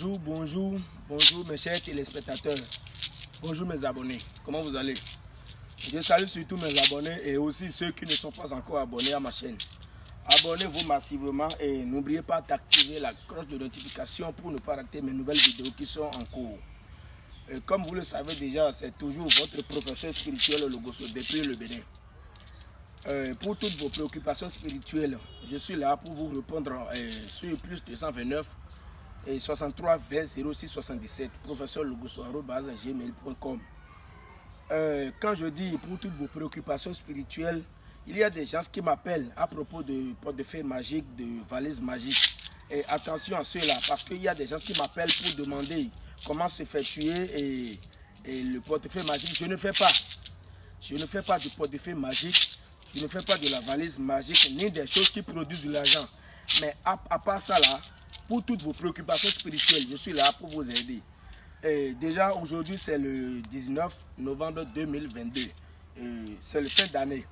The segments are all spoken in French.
Bonjour, bonjour, bonjour mes chers téléspectateurs. Bonjour mes abonnés. Comment vous allez? Je salue surtout mes abonnés et aussi ceux qui ne sont pas encore abonnés à ma chaîne. Abonnez-vous massivement et n'oubliez pas d'activer la cloche de notification pour ne pas rater mes nouvelles vidéos qui sont en cours. Comme vous le savez déjà, c'est toujours votre professeur spirituel Logoso depuis le Bénin. Pour toutes vos préoccupations spirituelles, je suis là pour vous répondre sur plus 229 et 63 20 06 77 professeur gmail.com euh, Quand je dis pour toutes vos préoccupations spirituelles, il y a des gens qui m'appellent à propos de portefeuille magique, de valise magique. Et attention à cela, parce qu'il y a des gens qui m'appellent pour demander comment se fait tuer et, le portefeuille magique. Je ne fais pas. Je ne fais pas du portefeuille magique je ne fais pas de la valise magique ni des choses qui produisent de l'argent. Mais à, part ça là, pour toutes vos préoccupations spirituelles, je suis là pour vous aider. Et déjà aujourd'hui c'est le 19 novembre 2022. C'est le fin d'année.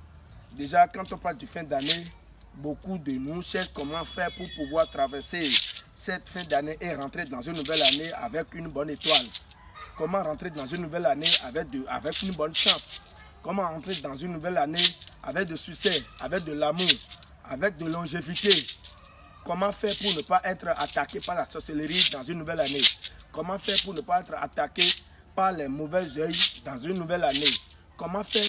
Déjà quand on parle de fin d'année, beaucoup de nous cherchent comment faire pour pouvoir traverser cette fin d'année et rentrer dans une nouvelle année avec une bonne étoile. Comment rentrer dans une nouvelle année avec, de, avec une bonne chance? Comment rentrer dans une nouvelle année avec de succès, avec de l'amour, avec de longévité? Comment faire pour ne pas être attaqué par la sorcellerie dans une nouvelle année? Comment faire pour ne pas être attaqué par les mauvais yeux dans une nouvelle année? Comment faire